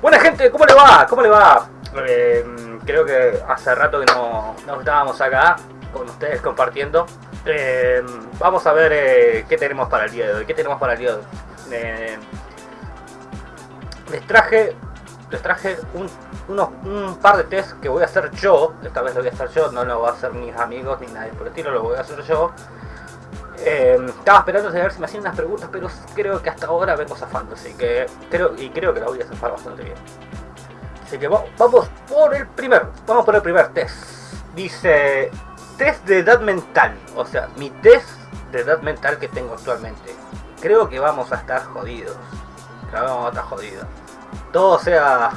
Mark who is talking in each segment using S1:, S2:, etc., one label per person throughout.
S1: Buena gente, ¿cómo le va? ¿Cómo le va? Eh, creo que hace rato que no, estábamos acá con ustedes compartiendo. Eh, vamos a ver eh, qué tenemos para el día de hoy. ¿Qué tenemos para el día de hoy? Les traje, les traje un par de test que voy a hacer yo. Esta vez lo voy a hacer yo, no lo voy a hacer mis amigos ni nadie por el estilo, lo voy a hacer yo. Eh, estaba esperando a ver si me hacían unas preguntas, pero creo que hasta ahora vengo zafando, así que creo y creo que la voy a zafar bastante bien. Así que va- vamos por el primer, vamos por el primer test. Dice test de edad mental, o sea, mi test de edad mental que tengo actualmente. Creo que vamos a estar jodidos. Vamos a estar jodidos. Todo sea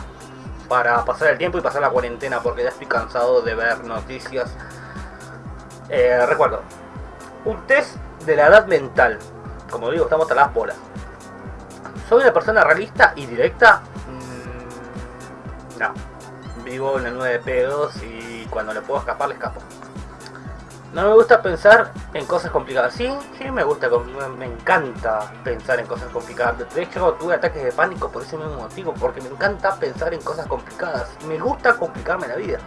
S1: para pasar el tiempo y pasar la cuarentena, porque ya estoy cansado de ver noticias. Eh, recuerdo, un test de la edad mental. Como digo, estamos a las bolas. ¿Soy una persona realista y directa? Mm, no. Vivo en el 9 de pedos y cuando le puedo escapar, le escapo. No me gusta pensar en cosas complicadas. Sí, sí, me gusta, me- encanta pensar en cosas complicadas. De hecho, tuve ataques de pánico por ese mismo motivo, porque me encanta pensar en cosas complicadas. Me gusta complicarme la vida.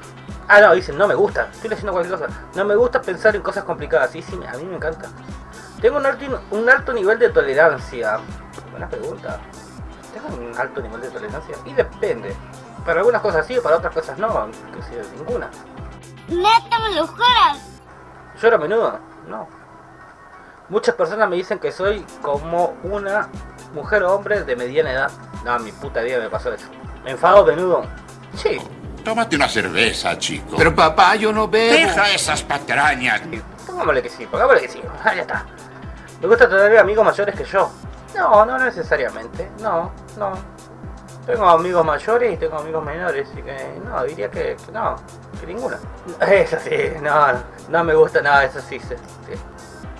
S1: Ah, no, dicen, no me gusta. Estoy leyendo cualquier cosa. No me gusta pensar en cosas complicadas. Sí, sí, a mí me encanta. Tengo un alto, un alto nivel de tolerancia. Buena pregunta. Tengo un alto nivel de tolerancia. Y depende. Para algunas cosas sí, para otras cosas no. Que de ninguna.
S2: Neta, me lo juras.
S1: ¿Lloro a menudo? No. Muchas personas me dicen que soy como una mujer o hombre de mediana edad. No, mi puta vida me pasó eso. ¿Me enfado a menudo? Sí.
S3: Tómate una cerveza, chico.
S4: Pero papá, yo no bebo.
S3: deja esas patrañas.
S1: Pongámosle que sí, pongámosle que sí. Ah, ya está. ¿Me gusta tener amigos mayores que yo? No, no necesariamente. No, no. Tengo amigos mayores y tengo amigos menores, así que no, diría que, que no, que ninguna. Eso sí, no, no, me gusta nada, eso sí, sí, sí.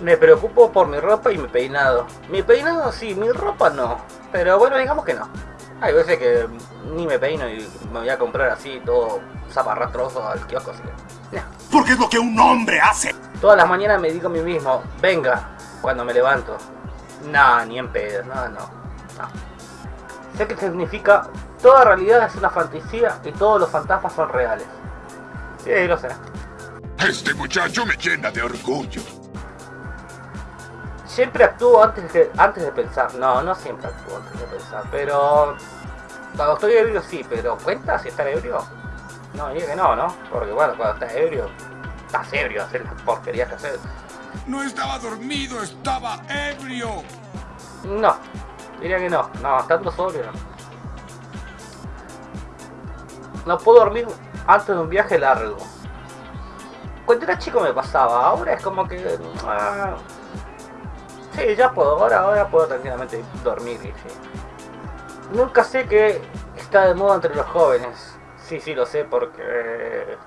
S1: Me preocupo por mi ropa y mi peinado. Mi peinado sí, mi ropa no. Pero bueno, digamos que no. Hay veces que ni me peino y me voy a comprar así todo zaparrastroso al kiosco, así que... no.
S3: Porque es lo que un hombre hace.
S1: Todas las mañanas me digo a mí mismo, venga, cuando me levanto. No, ni en pedo, no, no, no. Sé que significa, toda realidad es una fantasía y todos los fantasmas son reales. Sí, lo sé.
S3: Este muchacho me llena de orgullo.
S1: Siempre actúo antes de, antes de pensar. No, no siempre actúo antes de pensar, pero... Cuando estoy ebrio sí, pero ¿cuenta si estar ebrio? No, diría que no, ¿no? Porque bueno, cuando estás ebrio, estás ebrio, hacer las porquerías que haces.
S3: No estaba dormido, estaba ebrio.
S1: No, diría que no. No, estando sobrio no. Puedo dormir antes de un viaje largo. Cuando era chico me pasaba, ahora es como que... ah, sí, ya puedo, ahora, ahora puedo tranquilamente dormir. sí. Nunca sé que está de moda entre los jóvenes. Sí, sí, lo sé porque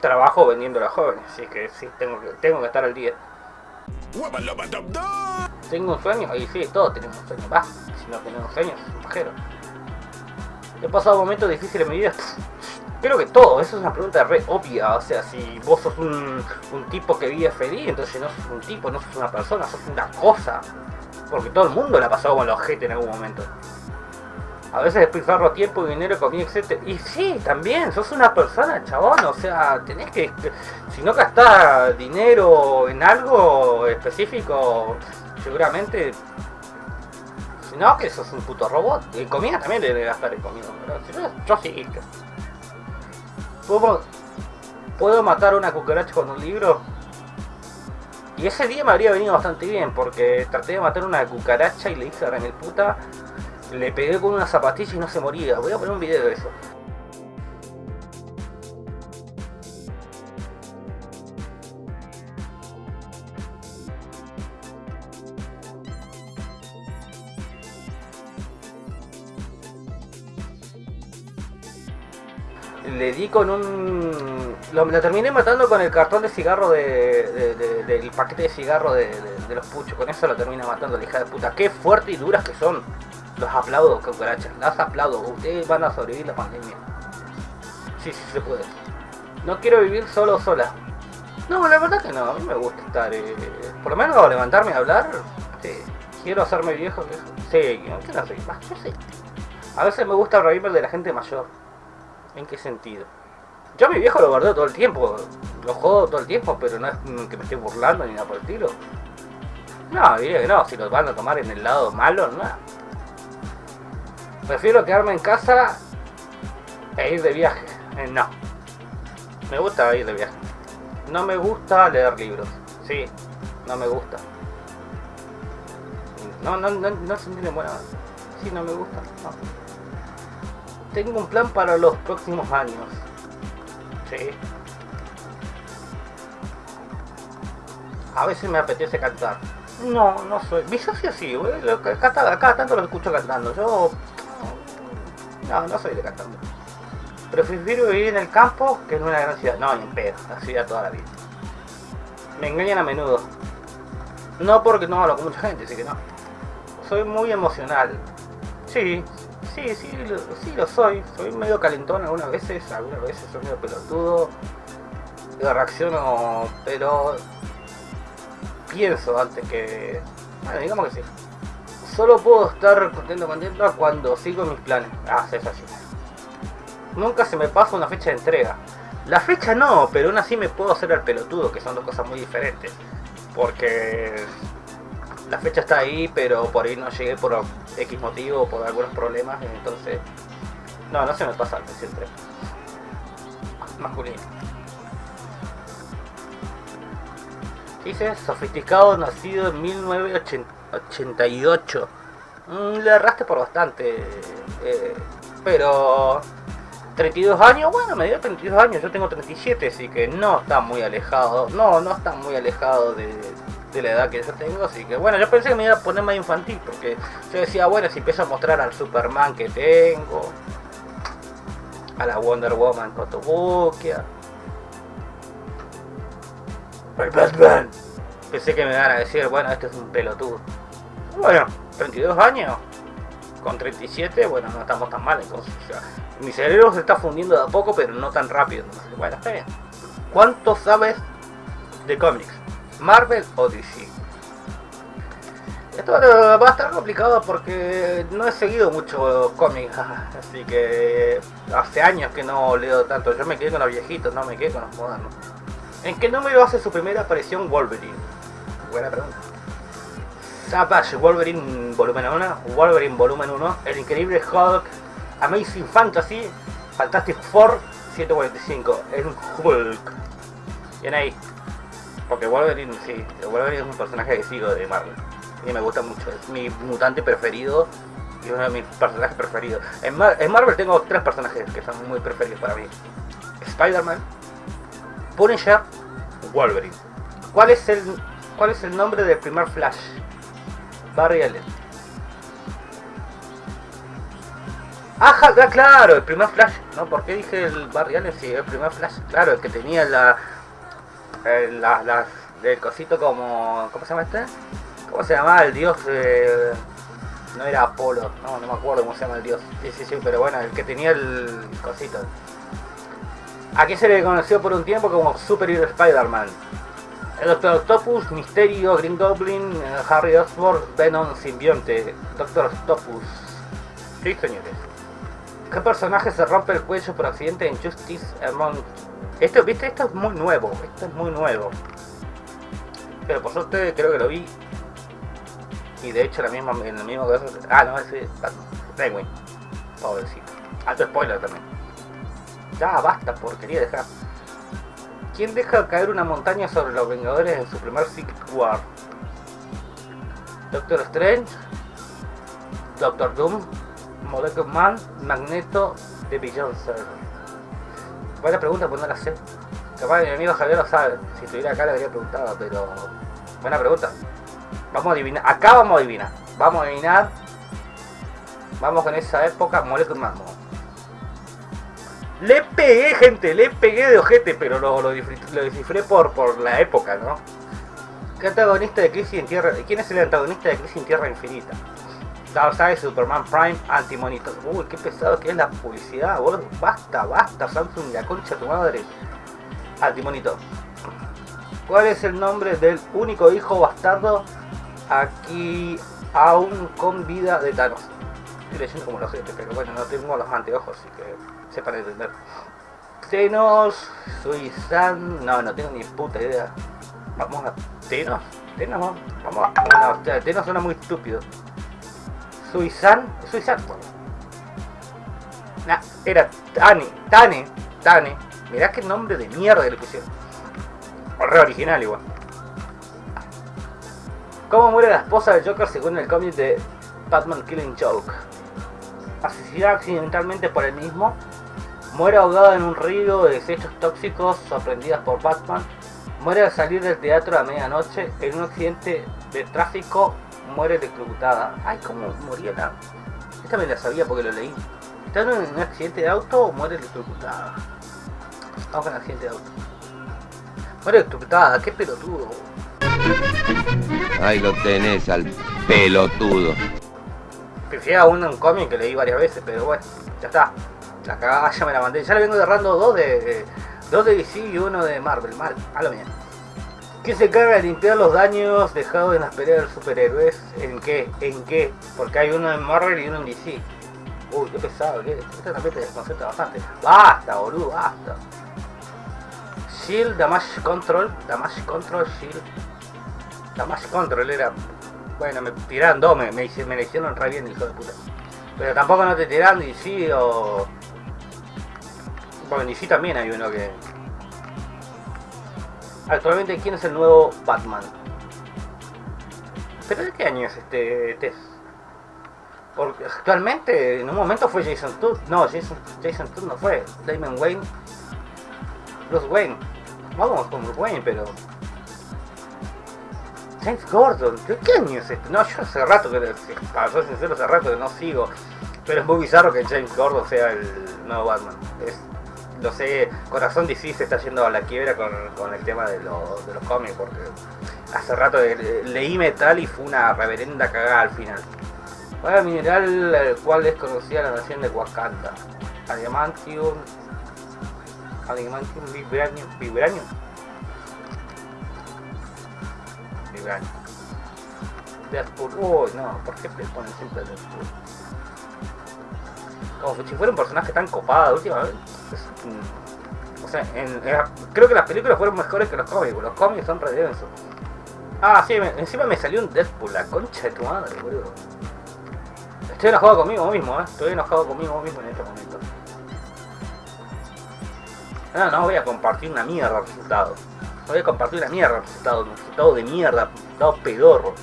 S1: trabajo vendiendo a los jóvenes, así que sí, tengo que, tengo que estar al día. ¿Tengo un sueño? Y sí, todos tenemos un sueño. Va, si no tenemos sueños, es un pajero. He pasado momentos difíciles en mi vida. Creo que todo, eso es una pregunta re obvia. O sea, si vos sos un, un tipo que vive feliz, entonces no sos un tipo, no sos una persona, sos una cosa. Porque todo el mundo la ha pasado con los ojete en algún momento. A veces despilfarro tiempo, dinero, comida, etc. Y sí, también, sos una persona, chabón. O sea, tenés que... Si no gastás dinero en algo específico, seguramente... Si no, que sos un puto robot. Y comida también debe gastar en comida. Si no, yo sí. ¿Puedo, ¿Puedo matar una cucaracha con un libro? Y ese día me habría venido bastante bien, porque traté de matar una cucaracha y le hice en el puta. Le pegué con una zapatilla y no se moría. Voy a poner un video de eso. Le di con un... Lo, lo terminé matando con el cartón de cigarro de, de- de- del paquete de cigarro de, de- los puchos. Con eso lo termina matando la hija de puta. Qué fuerte y duras que son. Los aplaudo, cucarachas. Las aplaudo. Ustedes van a sobrevivir la pandemia. Sí, sí se puede. No quiero vivir solo sola. No, la verdad que no. A mí me gusta estar... eh, por lo menos levantarme a hablar. Sí. Quiero hacerme viejo. Sí, ¿qué no sé? Va, yo sé. A veces me gusta reírme de la gente mayor. ¿En qué sentido? Yo a mi viejo lo guardo todo el tiempo, lo jodo todo el tiempo, pero no es que me esté burlando ni nada por el estilo. No, diría que no, si los van a tomar en el lado malo, no. Prefiero quedarme en casa e ir de viaje. Eh, no. Me gusta ir de viaje. No me gusta leer libros. Sí, no me gusta. No, no, no, no se entiende bueno. Sí, no me gusta. No. Tengo un plan para los próximos años. Sí. A veces me apetece cantar. No, no soy. Mi socio sí, güey. Acá, acá tanto lo escucho cantando. Yo. No, no soy de cantando. Prefiero vivir en el campo que en una gran ciudad. No, ni en pedo. La ciudad toda la vida. Me engañan a menudo. No porque no hablo con mucha gente, así que no. Soy muy emocional. Sí, sí, sí, lo, sí lo soy. Soy medio calentón algunas veces, algunas veces soy medio pelotudo. Reacciono, pero pienso antes que... Bueno, digamos que sí. Solo puedo estar contento, contento cuando sigo mis planes. Ah, es así. Nunca se me pasa una fecha de entrega. La fecha no, pero aún así me puedo hacer el pelotudo, que son dos cosas muy diferentes. Porque la fecha está ahí, pero por ahí no llegué por X motivo, por algunos problemas, entonces... No, no se me pasa el siempre. Masculino. Dice, sofisticado, nacido en 1988. Mm, le erraste por bastante. Eh, pero... 32 años, bueno, me dio 32 años, yo tengo 37, así que no está muy alejado. No, no está muy alejado de, de la edad que yo tengo, así que bueno, yo pensé que me iba a poner más infantil, porque yo decía, bueno, si empiezo a mostrar al Superman que tengo, a la Wonder Woman Cotobuquia, al Batman, pensé que me iban a decir, bueno, este es un pelotudo. Bueno, 32 años, con 37, bueno, no estamos tan mal, entonces, mi cerebro se está fundiendo de a poco, pero no tan rápido, bueno, está bien. ¿Cuánto sabes de cómics? Marvel o DC. Esto va a estar complicado porque no he seguido mucho cómics, así que hace años que no leo tanto. Yo me quedé con los viejitos, no me quedé con los modernos. ¿En qué número hace su primera aparición Wolverine? Buena pregunta. Savage Wolverine volumen 1, Wolverine volumen 1, El Increíble Hulk, Amazing Fantasy, Fantastic Four 145, el Hulk. Bien ahí. Porque Wolverine, sí, Wolverine es un personaje que sigo de Marvel. Y me gusta mucho, es mi mutante preferido y uno de mis personajes preferidos. En, Marvel tengo tres personajes que son muy preferidos para mí. Spider-Man, Punisher, Wolverine. ¿Cuál es el cuál es el nombre del primer Flash? Barry Allen. Ajá, claro, el primer Flash. No, ¿por qué dije el Barry Allen? Sí, el primer Flash. Claro, el que tenía la eh, las, las del cosito como ¿cómo se llama este? ¿cómo se llamaba el dios? Eh, no era Apolo, no, no me acuerdo cómo se llama el dios. Sí, sí, pero bueno, el que tenía el cosito. Aquí se le conoció por un tiempo como Super Hero Spider-Man. El Doctor Octopus, Misterio, Green Goblin, eh, Harry Osborn, Venom, Simbionte, Doctor Octopus. Sí señores ¿Qué personaje se rompe el cuello por accidente en Justice Among esto, viste, esto es muy nuevo, esto es muy nuevo. Pero por suerte creo que lo vi. Y de hecho la misma, en la misma cosa. Ah, no, ese Penguin. Pobrecito. Alto spoiler también. Ya basta, porquería dejar. ¿Quién deja caer una montaña sobre los Vengadores en su primer Secret War? Doctor Strange, Doctor Doom, Molecule Man, Magneto, The Beyoncé. Buena pregunta, pues no la sé. Capaz mi amigo Javier lo sabe. Si estuviera acá le habría preguntado, pero. Buena pregunta. Vamos a adivinar. Acá vamos a adivinar. Vamos a adivinar. Vamos con esa época. Molecular Mambo. Le pegué, gente. Le pegué de ojete, pero lo, lo, descifré por, por la época, ¿no? ¿Qué antagonista de Crisis en Tierra? ¿Quién es el antagonista de Crisis en Tierra Infinita? Darkseid, Superman Prime, Anti-Monitor. Uy, qué pesado que es la publicidad, boludo. Basta, basta, Samsung, la concha de tu madre. Anti-Monitor. ¿Cuál es el nombre del único hijo bastardo aquí aún con vida de Thanos? estoy leyendo como los gente, pero bueno, no tengo los anteojos, así que sepan entender. Tenos, Suizan, no, no tengo ni puta idea. Vamos a Tenos, Tenos, vamos, a, no, no, Tenos suena muy estúpido. Suizan, Suizan. Nah, era Tane, Tane, Tane. Mirá qué nombre de mierda le pusieron. Re original igual. ¿Cómo muere la esposa del Joker según el cómic de Batman Killing Joke? Asesinada accidentalmente por el mismo, muere ahogada en un río de desechos tóxicos sorprendidas por Batman, muere al salir del teatro a medianoche en un accidente de tráfico, muere electrocutada. Ay, ¿cómo moría la...? Esta me la sabía porque lo leí. ¿Está en un accidente de auto o muere electrocutada? Vamos con el accidente de auto. Muere electrocutada, qué pelotudo.
S4: Ahí lo tenés al pelotudo.
S1: Prefiero un, un cómic que leí varias veces, pero bueno, ya está. La cagada ya me la mandé. Ya le vengo derrando dos de, dos de DC y uno de Marvel. Mal, a lo bien. ¿Quién se encarga de limpiar los daños dejados en las peleas de superhéroes? ¿En qué? ¿En qué? Porque hay uno en Marvel y uno en DC. Uy, qué pesado, ¿qué? Esto también te desconcentra bastante. Basta, boludo, basta. Shield, Damage Control, Damage Control, Shield. Damage Control era. Bueno, me tiraron dos, me, me, me hicieron re bien, hijo de puta. Pero tampoco no te tiran DC o. Bueno, en DC también hay uno que. Actualmente, ¿quién es el nuevo Batman? ¿Pero de qué año es este test? Porque actualmente, en un momento fue Jason Todd. No, Jason, Jason Todd no fue. Damon Wayne. Bruce Wayne. Vamos con Bruce Wayne, pero. James Gordon, ¿qué, qué año es este? No, yo hace rato que, para ser sincero, hace rato que no sigo. Pero es muy bizarro que James Gordon sea el nuevo Batman. Lo sé, Corazón DC se está yendo a la quiebra con, con el tema de, lo- de los cómics, porque hace rato eh, leí Metal y fue una reverenda cagada al final. ¿Cuál es el mineral el cual es conocida la nación de Wakanda? Adamantium. Adamantium Vibranium. Vibranium. Vibranium. Deadpool. Uy, no, ¿por qué ponen siempre Deadpool? Si fuera un personaje tan copado últimamente. O sea, creo que las películas fueron mejores que los cómics. Los cómics son re densos. Ah, sí, encima me salió un Deadpool, la concha de tu madre, boludo. Estoy enojado conmigo mismo, eh. Estoy enojado conmigo mismo en este momento. No, no voy a compartir una mierda de resultado. No voy a compartir una mierda de resultado, un resultado de mierda, un resultado pedorro.